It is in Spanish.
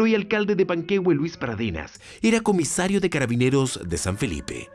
El hoy alcalde de Panquehue, Luis Paradenas, era comisario de carabineros de San Felipe.